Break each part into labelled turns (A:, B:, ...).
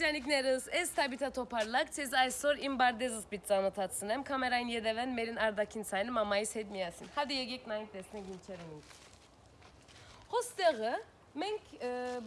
A: ջանիկներս, ես Թաբիթա Թոփարլակ, ցեզ այսօր իմ բարդեզս պիտի ծանոթացնեմ, կամերային յետևեն մերին Արդակին ցայնը մամայիս հետ միասին։ Հadi եկեք նայենք տեսնենք ինչեր են ինձ։ Հոստեղը մենք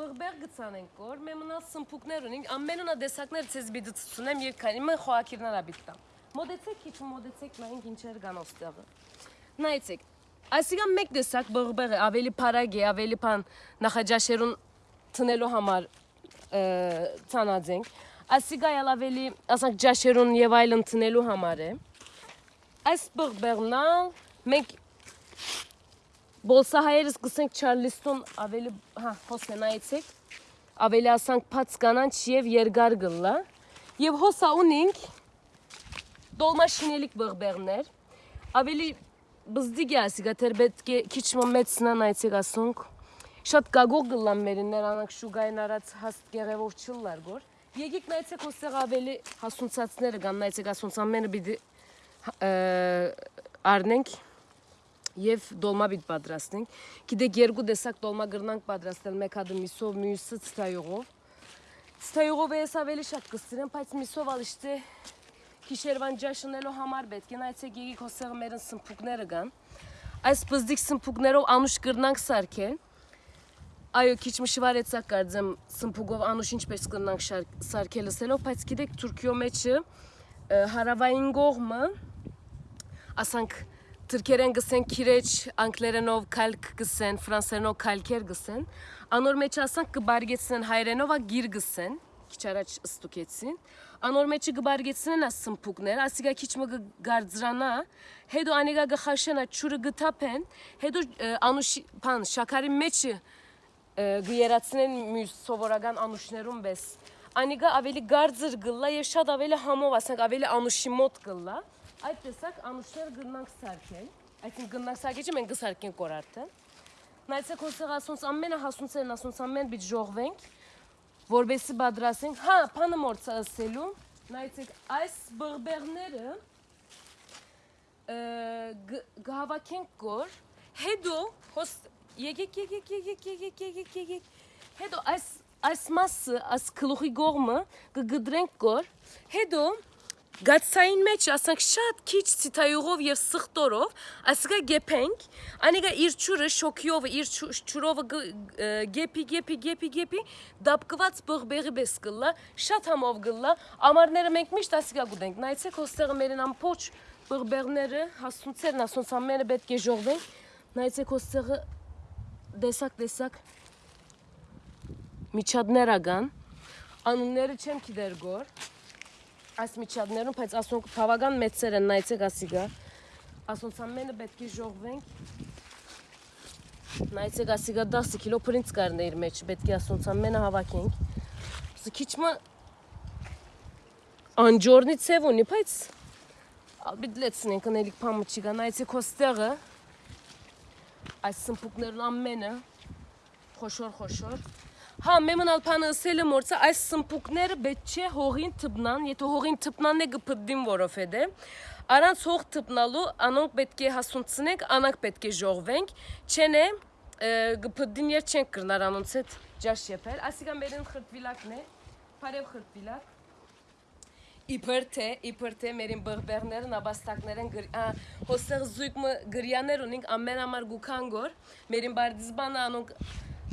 A: բղբեղ գցանենք որ մեմնալ սմփուկներ ունենք, ամենունա դեսակներ ցեզ պիտի ցուցնեմ եւ քանի մը խոակիրնարա պիտի Մոդեցեք, քիչ մոդեցեք նայենք ինչեր կան հոստեղը։ Նայեցեք, Այսինքն մեկ տեսակ բղբեղը ավելի փարագ է, ավելի բան նախաճաշերուն տնելու համար ցանածենք։ Այսինքն ավելի, ասենք ջաշերուն եւ այլն տնելու համար է։ Այս բղբեղնա մենք Բոլսահայերս գսենք Չարլիստոն ավելի, հա, հոսենայեցեք, ավելի ասանք փած կանանչ եւ երկար գլլա։ Եվ հոսա ունենք դոլմաշինելիք բղբեղներ, ավելի բզդիգ է ասիգա թեր պետք է քիչ մեծնան այցիկ ասոնք շատ գագող գլան մերիններ անանք շուգային արած հաստ գեղևոր չլլար գոր եկեք նայեցեք ոստեղ ավելի հասունցածները կան նայեցեք ասոնց ամենը պիտի առնենք եւ դոլմա պիտի պատրաստենք գիտեք երկու տեսակ դոլմա գրնանք պատրաստել մեկ հատը միսով մյուսը ցտայողով ցտայողով էս ավելի շատ կստիրեմ բայց միսով ալիշտե Քիշերվան ջաշնելու համար պետք է նայեցեք եկեք հոսեղը մերն սմփուկները կան։ Այս բզդիկ սմփուկներով անուշ կրնանք սարքել։ Այո, քիչ մշվարեցա կարծեմ սմփուկով անուշ ինչպես կրնանք սարքել լսելով, բայց գիտեք Թուրքիո մեջը հարավային կողմը ասանք Թրքերեն գսեն քիրեջ, անգլերենով քալք գսեն, ֆրանսերենով քալքեր գսեն, անոր մեջ ասանք կբարգեցնեն հայերենով ա գիր գսեն, քիչ առաջ ստուկեցին անոր մեջը գբարգեցնեն աս սմփուկներ, ասիգա քիչ մը գարձրանա, հետո անիգա գխաշենա ճուրը գթափեն, հետո անուշ բան շաքարի մեջը գերացնեն մյուս սովորական անուշներուն բես։ Անիգա ավելի գարձր գլլա եւ շատ ավելի համով, ասենք ավելի անուշի մոտ գլլա։ Այդ տեսակ անուշներ գնանք սարքել։ Այսինքն գնանք սարքեջը մենք գսարքենք կորարտը։ Նայեցեք հոսեղ ասոնց ամենը հասունցերն ասոնց ամեն բիջ ժողվենք որբեսի բադրասենք, հա, պանը մորցա ասելու, նայցեք, այս բղբեղները գհավակենք գոր, հետո, հոս, եկեք, եկեք, եկեք, եկեք, եկեք, եկեք, հետո այս, այս մասը, այս կլուխի գողմը գգդրենք գոր, հետո, Գացային մեջ ասենք շատ քիչ ցիտայողով եւ սխտորով, ասիկա գեփենք, անիկա իր ճուրը շոկիով իր ճուրով գեփի գեփի գեփի գեփի դապկված բղբեղի պես գլա, շատ համով գլա, ամառները մենք միշտ ասիկա գուտենք։ Նայեցեք հոստեղը մերին ամփոչ բղբեղները, հասունցերն ասոնց ամենը պետք է ժողվեն։ Նայեցեք հոստեղը դեսակ դեսակ միջադներ ագան։ Անունները չեմ գիտեր գոր այս միջադներում, բայց ասոնք բավական մեծեր են, նայեցեք ասիգա։ Ասոնց ամենը պետք է ժողվենք։ Նայեցեք ասիգա 10 կիլո պրինց կարն է իր մեջ, պետք է ասոնց ամենը հավաքենք։ Սա քիչմը անջորնի ցև ունի, բայց ալբիտ լեցնենք անելիք փամը չի գա, նայեցեք հոստեղը։ Այս սմփուկներն ամենը խոշոր խոշոր Հա, մեմնալ փանը ասելը մորցա այս սմպուկները պետք չէ հողին թպնան, եթե հողին թպնան է գփդին որովհետե Արանց հող թպնալու անոնք պետք է հասունցնենք, անանք պետք է ժողվենք, չեն է գփդին եր չենք կրնար անոնց հետ ջաշ եփել։ Ասիկա մերին խրտվիլակն է, բարև խրտվիլակ։ Իբր թե, իբր թե մերին բղբեղները, նաբաստակներն հոսեղ զույգ գրյաներ ունենք ամեն ամար գուքանգոր, մերին բարդիզբանը անոնք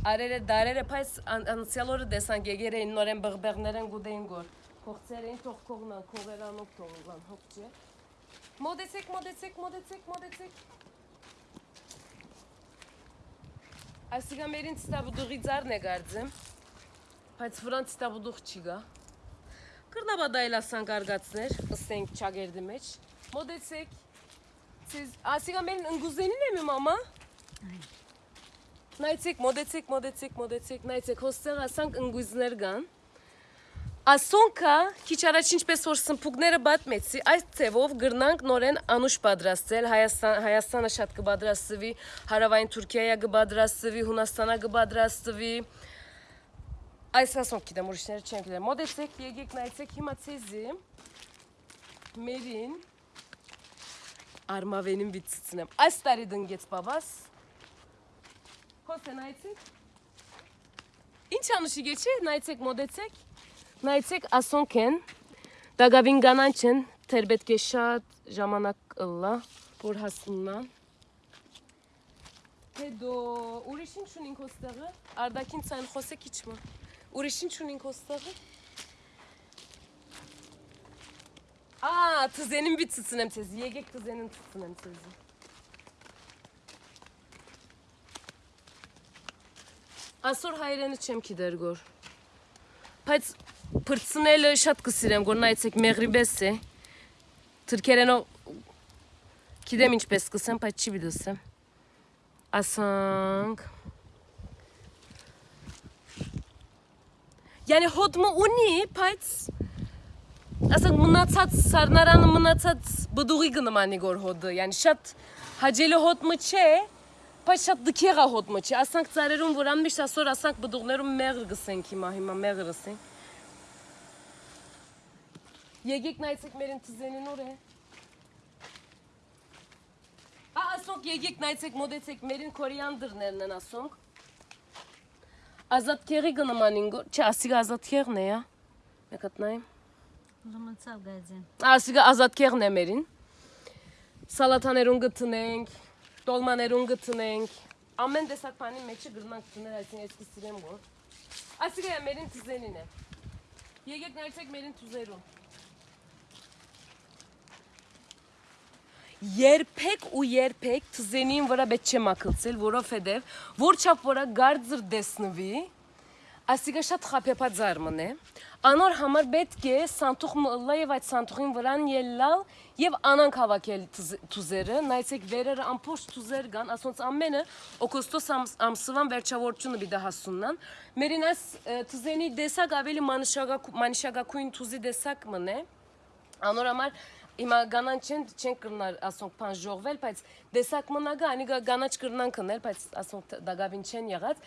A: Արերը դարերը փայս անցյալ օրը դեսանք եկեր էին նորեն բղբեղներեն գուդեին գոր։ Փողցերին թող կողնան, քողերանով թողան, հոգ չէ։ Մոդեցեք, մոդեցեք, մոդեցեք, մոդեցեք։ Այսիգա մերին ստաբուդուղի ձարն է գարձեմ, բայց վրան ստաբուդուղ չի գա։ Կրնաբա դայլ ասան կարգացներ, ըստենք չագերդի մեջ։ Մոդեցեք, մերին ընգուզենին եմ իմ ամա։ Այ Նայեցեք, մոդեցեք, մոդեցեք, մոդեցեք, նայեցեք, հոստեղ ասանք ընգույզներ կան։ Ասոնքա քիչ առաջ ինչպես որ սմփուկները բատմեցի, այս ցևով գրնանք նորեն անուշ պատրաստել, Հայաստան Հայաստանը շատ կբադրաստվի, հարավային Թուրքիայա կբադրաստվի, Հունաստանա կբադրաստվի։ Այս ասոնք գիտեմ, ուրիշները չեն գիտեմ։ Մոդեցեք, եկեք նայեցեք հիմա ցեզի։ Մերին արմավենին վիցցնեմ։ Այս տարի դնգեց բաբաս Խոսե նայեցեք։ Ինչ անուշիկ է, չէ՞, նայեցեք, մոդեցեք։ Նայեցեք, ասոնք են։ Դագավին կանանչ են, թեր պետք է շատ ժամանակ ըլլա, որ հասնան։ Հետո ուրիշ ինչ ունենք ոստեղը։ Արդակին ցան խոսեք իչմա։ Ուրիշ ինչ ունենք ոստեղը։ Ա, թզենին մի ցցնեմ ցեզ։ Եկեք թզենին ցցնեմ ցեզ։ Այսօր հայրենը չեմ գիտեր գոր։ Բայց փրցնելը շատ կսիրեմ, որ նայեցեք մեղրիբես է։ Թրքերենով գիտեմ ինչպես կսեմ, բայց չի բիդոսեմ։ Ասանք Yani հոդմը ունի, բայց ասենք մնացած սառնարանը մնացած բդուղի կնմանի գոր հոդը, yani շատ հաջելի հոդմը չէ, բայց շատ դքեղա հոդմը չէ։ Ասենք ծարերում որան միշտ ասոր ասենք բդուղներում մեղր գսենք հիմա, հիմա մեղր գսենք։ Եկեք նայեցեք մեր ընթզենին ուր է։ Ա ասոնք եկեք նայեցեք մոդեցեք մերին կորիանդրներն են ասոնք։ Ազատ քեղի գնամանին գոր, չէ, ասիգա ազատ քեղն է, ա։ Մեկ հատ նայեմ։
B: Լմացավ գազին։
A: Ասիգա ազատ քեղն է մերին։ Սալաթաներուն գտնենք, տոլմաներուն գտնենք։ Ամեն տեսակ բանի մեջը գրնանք գտնել, այսինքն ես կսիրեմ որ։ Ասիգա մերին թզենին է։ Եկեք նայեցեք մերին թուզերուն։ Երբեք ու երբեք թզենին վրա պետք չէ մաքլցել, որովհետև որ չափ որա գարձր դեսնվի, ասիկա շատ խափեփած մնե։ Անոր համար պետք է սանտուխ մըլլա եւ այդ սանտուխին վրան ելլալ եւ անանք հավաքել թուզերը, նայեցեք վերերը ամփոշ թուզեր կան, ասոնց ամենը օգոստոս ամսվան վերջավորությունը բիդա հասուննան։ Մերին այս թուզենի դեսակ ավելի մանիշագակույն թուզի դեսակ մնե։ Անոր համար Հիմա գանան չեն չեն կրնար ասոնք բան ժողվել, բայց դեսակ մնագա, անի գանաչ կրնան կնել, բայց ասոնք դագավին չեն եղած։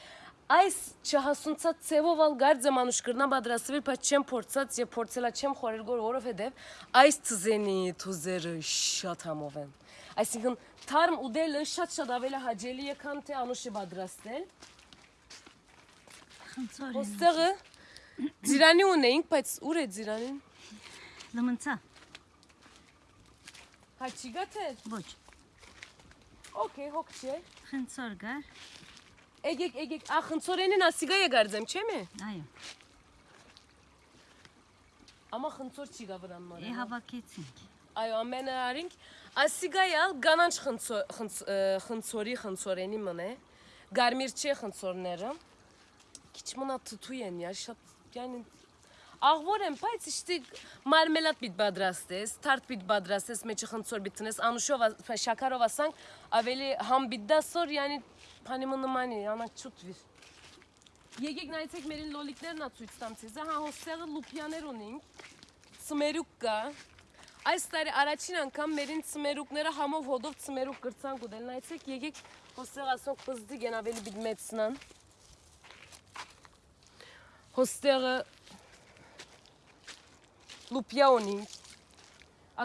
A: Այս չհասունցած ցևով ալ գարձ մանուշ կրնա պատրաստվել, բայց չեմ փորձած եւ փորձելա չեմ խորել գոր, որովհետեւ այս ծզենի թուզերը շատ համով են։ Այսինքն թարմ ուդելը շատ-շատ ավելի հաջելի է, քան թե անուշը պատրաստել։
B: Խնդրեմ։
A: Ոստեղը ձիրանի ունեինք, բայց ուր է ձիրանին։
B: Լմացա։
A: Հաչի գաթել։
B: Ոչ։
A: Okay, հոգ չէ։
B: Խնդրոր գար։
A: Եկեք, եկեք, ախնցորենին ասիգա է գարձեմ, չէ՞ մե։
B: Այո։
A: Ամա խնցոր չի գա վրան մարը։
B: Է հավաքեցինք։
A: Այո, ամենը արինք։ Ասիգայալ կանանչ խնցորի խնցորենի մնե։ Գարմիր չի խնցորները։ Քիչ մնա թթու են, я շատ yani աղվոր եմ, բայց իշտի մարմելատ պիտ բադրաստես, թարդ պիտ բադրաստես, մեջը խնցոր բիտնես, անուշով, շաքարով ասանք, ավելի համ պիտ դասոր, yani փանիմը նմանի, անակ չուտվիր։ Եկեք նայեցեք մերին լոլիկներն ա ցույց տամ ցեզ, հա հոստեղը լուպյաներ ունենք, սմերուկ կա, Այս տարի առաջին անգամ մերին ծմերուկները համով հոդով ծմերուկ կրցան գուդել նայեցեք եկեք հոստեղ ասոնք պզդի գեն ավելի բիտ մեծնան հոստեղը լուպյա ունենք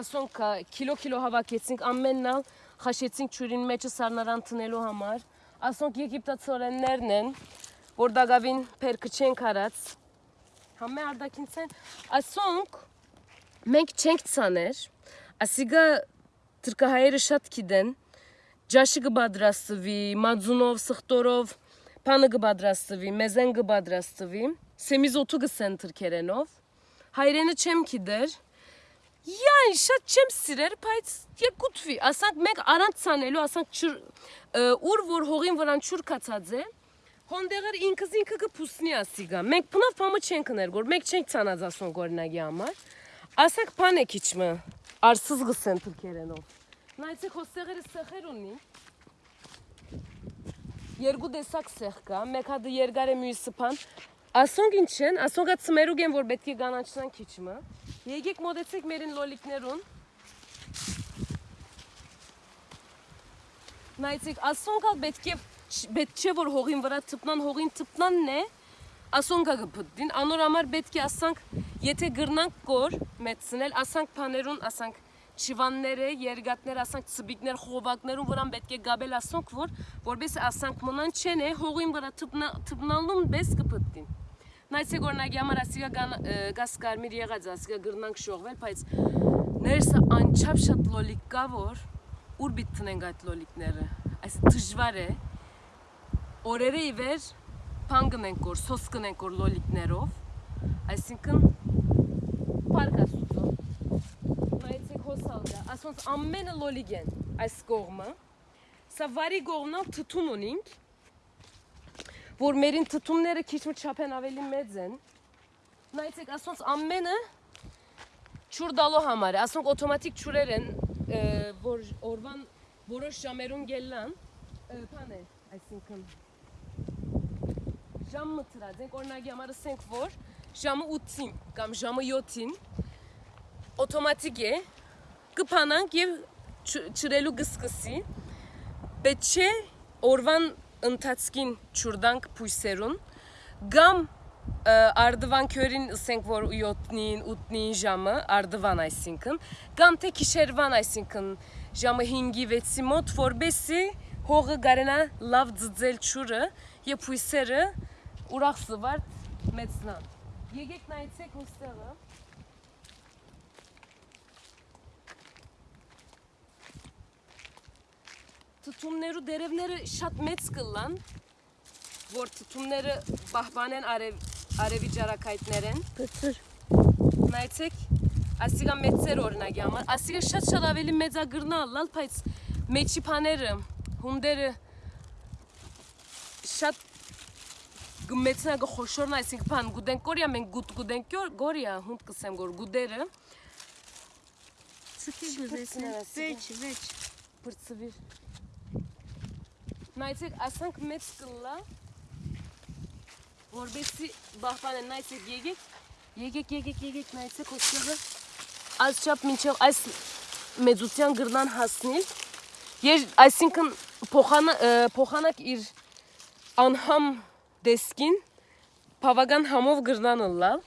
A: ասոնք կիլո կիլո հավաքեցինք ամեննալ խաշեցինք ճուրին մեջը սառնարան տնելու համար ասոնք եգիպտացորեններն են որ դագավին փերքը չեն կարած համե արդակինցեն ասոնք մենք չենք ցաներ, ասիգա թրկահայերը շատ գիտեն, ջաշը կբադրաստվի, մածունով, սխտորով, փանը կբադրաստվի, մեզեն կբադրաստվի, սեմիզոթու կսեն թրքերենով, հայրենը չեմ գիտեր, Յան շատ չեմ սիրեր, բայց երկուտվի, ասանք մենք առանց ցանելու, ասանք ուր որ հողին վրան չուր կացած է, հոնդեղեր ինքս ինքը կփուսնի ասիգա։ Մենք բնավ բամը չենք ներ, որ մենք չենք ցանած ասոն գորնագի համար։ Ասենք բան է քիչմը արսыз գսեն թուրքերենով։ Նայեցեք հոստեղերը սեղեր ունի։ Երկու տեսակ սեղ կա, մեկ հատը երկար է մյուսը բան։ Ասոնք ինչ են, ասոնք ծմերուկ են, որ պետք է գանաչնան քիչմը։ Եկեք մոտեցեք մերին լոլիկներուն։ Նայեցեք, ասոնք պետք է պետք չէ որ հողին վրա թփնան, հողին թփնանն է, ասոնքա գպտին, անոր համար պետք է ասանք, եթե գրնանք կոր մեծնել, ասանք բաներուն, ասանք չիվանները, երգատներ, ասանք ծբիկներ, խողովակներուն վրան պետք է գաբել ասոնք, որ որպես ասանք մնան չեն է, հողին վրա թպնալուն բես կպտին։ նայեցեք օրինակի համար ասիգա գաս կարմիր եղած, ասիգա գրնանք շողվել, բայց ներսը անչափ շատ լոլիկ կա, որ ուր բիտ տնենք այդ լոլիկները։ Այս դժվար է։ Օրերը ի վեր փան գնենք որ, սոս գնենք որ լոլիկներով, այսինքն պարկա սուծո։ Նայեցեք հոսալդա, ասոնց ամենը լոլիկ են այս կողմը։ Սա վարի կողմնալ թթում ունինք, որ մերին թթումները քիչ մի չափեն ավելի մեծ են։ Նայեցեք, ասոնց ամենը ճուր դալու համար է, ասոնք օտոմատիկ ճուրեր են, ը, որ օրվան որոշ ժամերուն գելան, ը, բան է, այսինքն ժամը ծրած ենք, օրինակի համար ասենք, որ ժամը 8-ին կամ ժամը 7-ին օտոմատիկ է, կփանանք եւ ճրելու գսկսի, պետք չէ օրվան ընթացքին ճուրդանք փույսերուն, գամ ը, արդվան քյորին ասենք որ 7-ին, 8-ին ժամը, արդվան այսինքն, կամ թե քիշերվան այսինքն ժամը 5-ի 6-ի մոտ, որբեսի հողը գարենա լավ ձձել ճուրը եւ փույսերը ուրախ սվարդ մեծնան։ Եկեք նայեցեք ոստեղը։ Թթումներու դերևները շատ մեծ կլան, որ թթումները պահպանեն արև, արևի ջարակայտներեն։
B: Բծր։
A: Նայեցեք, ասիգա մեծեր օրինակի համար, ասիգա շատ-շատ ավելի մեծագրնալ, լալ, բայց մեջի փաները, հունդերը շատ գմեցնա գխոշորն այսինքն բան գուդեն կորիա մենք գուտ գուդեն գորիա հունդ կսեմ գոր գուդերը
B: գուզեսնե։
A: ներասիգա։
B: Վեճ, վեճ։
A: բրծվիր նայեցեք ասանք մեծ կլա որբեսի բահբանեն նայեցեք եկեք եկեք եկեք եկեք նայեցեք ոստեղը այս չափ մինչև այս մեծության գրնան հասնել Ես այսինքն փոխանակ իր անհամ դեսկին բավական համով գրնան լալ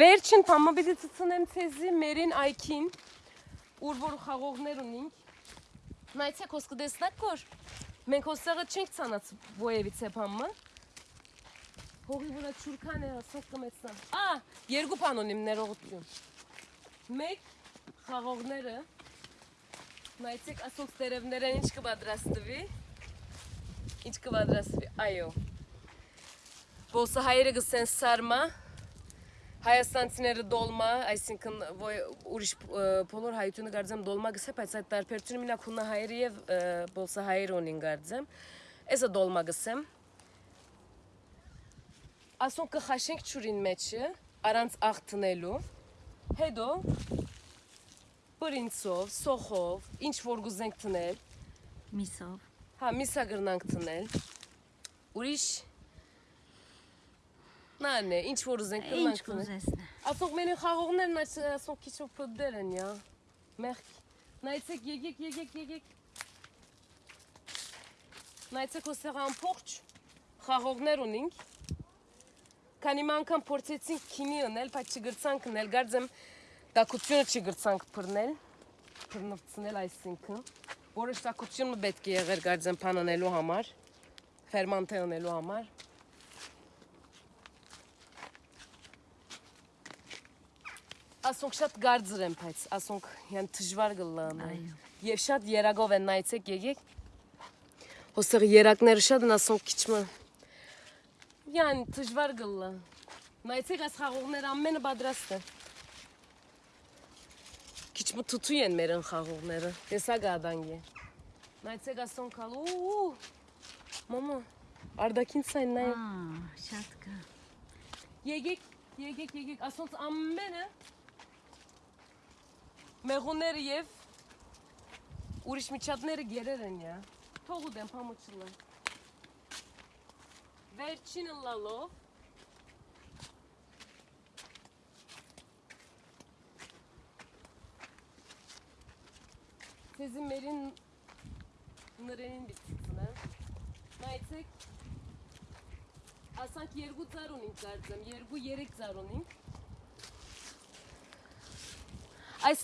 A: վերջին փամաբիդի ծծնեմ ցեզի մերին այքին ուր որ խաղողներ ունենք նայեցեք հոսքը դեսնակ կոր մենք հոսեղը չենք ցանած ոևից է փամը հողի վրա ճուրքան է ասած կմեցնան ա երկու բան ունիմ ներողություն մեկ խաղողները նայեցեք ասոց տերևներն ինչ կպատրաստվի ինչ կպատրաստվի այո Բոսահայերը գսեն սարմա Հայաստանցիները դոլմա, այսինքն ուրիշ բոլոր հայությունը գարձեմ դոլմա գսե, բայց այդ տարբերությունը մինակ հունահայերը եւ ը, բոսահայերը ունին գարձեմ։ Էսը դոլմա գսեմ։ Ասոն կխաշենք ճուրին մեջը, առանց աղտնելու։ Հետո բրինցով, սոխով, ինչ որ գուզենք տնել,
B: Միսով։
A: հա միսա գրնանք տնել։ Ուրիշ Նանե, ինչ որ ուզենք
B: Ինչ
A: գրնանք տնել։
B: գուզեսնե։
A: Ասոք մենի խաղողներն այս ասոք քիչ ու փդեր են, յա։ Մեղք։ Նայեցեք, եկեք, եկեք, եկեք։ Նայեցեք ոսեղ ամփոխ խաղողներ ունենք։ Քանի անգամ փորձեցինք քինի ունել, բայց չգրցանք ունել, գարձեմ տակությունը չգրցանք բռնել, բռնվցնել այսինքն։ Որոշ տակությունը պետք է եղեր գարձեմ փանանելու համար, ֆերմանտե ունելու համար։ ասոնք շատ գարձր են, բայց ասոնք հեն դժվար գլան։ Եվ շատ երագով են նայեցեք եկեք։ Հոսեղ երակները շատ են ասոնք քիչմը։ Յան դժվար գլան։ Նայեցեք այս խաղողները ամենը պատրաստ է։ Քիչմը թութու են մեր խաղողները։ Տեսա գադանգի։ Նայեցեք ասոնք ալ ու մամա արդակին ցայն նայ։
B: Ա, շատ կա։
A: Եկեք, եկեք, եկեք, ասոնց ամենը մեղուները եւ ուրիշ միջատները գերեր են յա։ Թողու դեմ փամուչլը։ Վերջինը լալով Ձեզի մերին նրենին բիցնա։ Նայեցեք ասանք երկու ծար ունենք կարծեմ, երկու Այս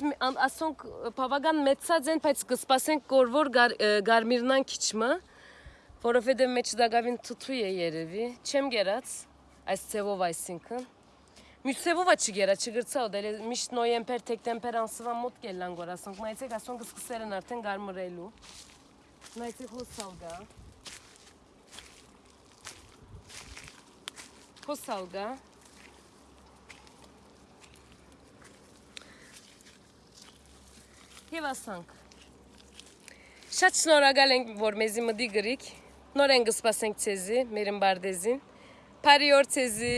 A: ասոնք բավական մեծած են, բայց կսպասենք գար, ը, գարմիրնան քիչմը, որովհետև մեջ դակավին թութու է երևի, չեմ գերած։ այս ցևով այսինքն Մյուսևովա չգերա չգրցա ու դե միշտ նոյեմբեր տեկտեմբեր ամսվա մոտ կելան գոր ասոնք մայցեք ասոնք սկսերն արդեն գարմրելու նայցեք հոսալգա հոսալգա Եվ ասանք Շատ շնորհակալ ենք, որ մեզի մդի գրիք։ Նոր են գսպասենք ցեզի, մեր ըմբարդեզին։ Բարի օր ցեզի։